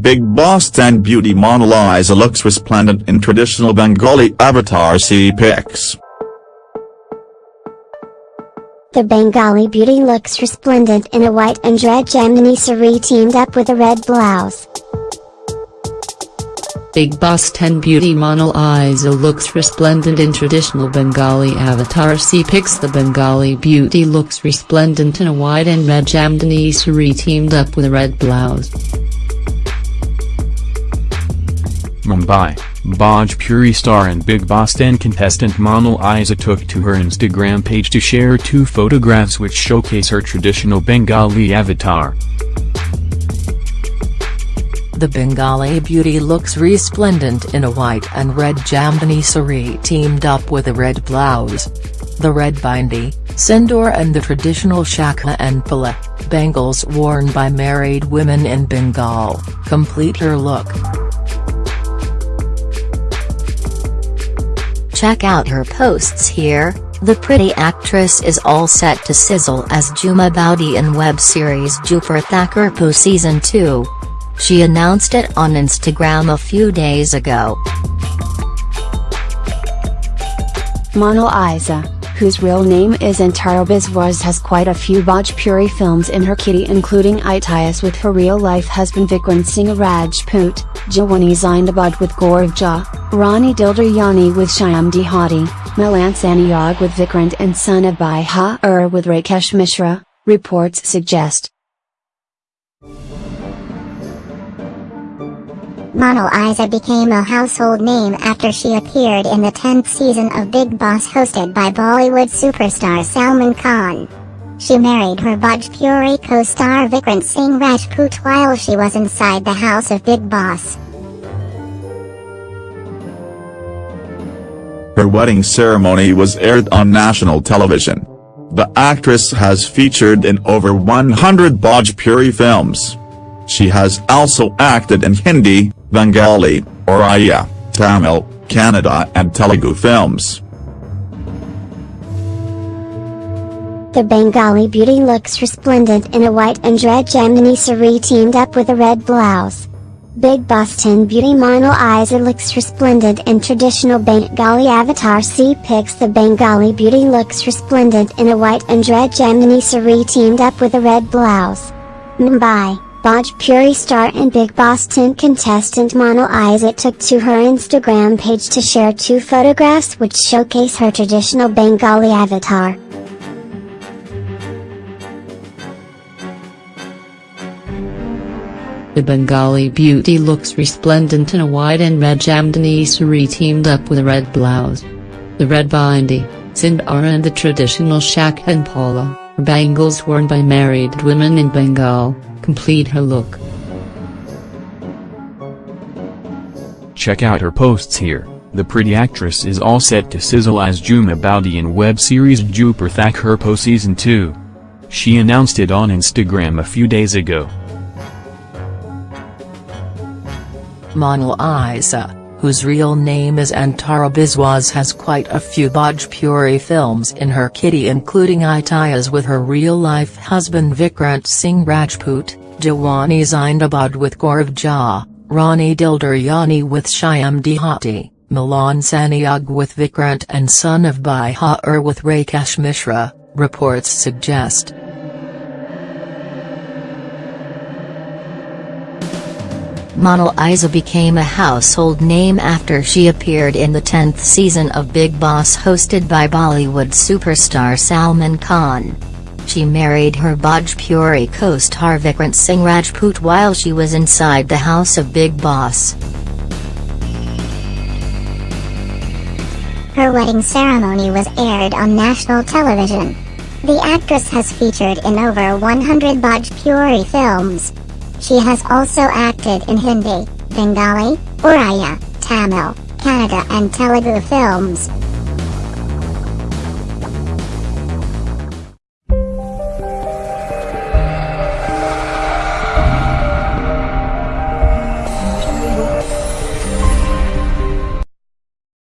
Bigg Boss 10 beauty Monalisa looks resplendent in traditional Bengali avatar C pics. The Bengali beauty looks resplendent in a white and red Jamdani sari teamed up with a red blouse. Bigg Boss 10 beauty Monalisa looks resplendent in traditional Bengali avatar C pics The Bengali beauty looks resplendent in a white and red Jamdani sari teamed up with a red blouse. Mumbai, Bhojpuri star and Bigg Boss 10 contestant Monalisa took to her Instagram page to share two photographs which showcase her traditional Bengali avatar. The Bengali beauty looks resplendent in a white and red Jamdani sari teamed up with a red blouse. The red bindi, sindoor and the traditional shakha and pola, bangles worn by married women in Bengal, complete her look. Check out her posts here, the pretty actress is all set to sizzle as Jhuma Boudi in web series Dupur Thakurpo Season 2. She announced it on Instagram a few days ago. Monalisa, whose real name is Antara Biswas has quite a few Bhojpuri films in her kitty including Itias with her real-life husband Vikrant Singh Rajput, Jawani Zindabad with Gaurav Jha, Rani Dildaryani with Shyam Dehati, Milan Sanyog with Vikrant and son of Bhai Ur with Rakesh Mishra, reports suggest. Monalisa became a household name after she appeared in the 10th season of Bigg Boss hosted by Bollywood superstar Salman Khan. She married her Bhojpuri co-star Vikrant Singh Rajput while she was inside the house of Bigg Boss. Her wedding ceremony was aired on national television. The actress has featured in over 100 Bhojpuri films. She has also acted in Hindi, Bengali, Oriya, Tamil, Kannada and Telugu films. The Bengali beauty looks resplendent in a white and red Jamdani sari teamed up with a red blouse. Bigg Boss 10 beauty Monalisa looks resplendent in traditional Bengali avatar C pics The Bengali beauty looks resplendent in a white and red Jamdani sari teamed up with a red blouse. Mumbai, Bhojpuri star and Bigg Boss 10 contestant Monalisa took to her Instagram page to share two photographs which showcase her traditional Bengali avatar. The Bengali beauty looks resplendent in a white and red Jamdani sari teamed up with a red blouse. The red bindi, sindoor and the traditional shak and pola, are bangles worn by married women in Bengal, complete her look. Check out her posts here, the pretty actress is all set to sizzle as Jhuma Boudi in web series Dupur Thakurpo Season 2. She announced it on Instagram a few days ago. Monalisa, whose real name is Antara Biswas has quite a few Bhojpuri films in her kitty including Itias with her real-life husband Vikrant Singh Rajput, Jawani Zindabad with Gaurav Jha, Rani Dildaryani with Shyam Dehati, Milan Sanyog with Vikrant and son of Bhai Ur with Rakesh Mishra, reports suggest. Monalisa became a household name after she appeared in the 10th season of Bigg Boss hosted by Bollywood superstar Salman Khan. She married her Bhojpuri co-star Vikrant Singh Rajput while she was inside the house of Bigg Boss. Her wedding ceremony was aired on national television. The actress has featured in over 100 Bhojpuri films. She has also acted in Hindi, Bengali, Oriya, Tamil, Kannada and Telugu films.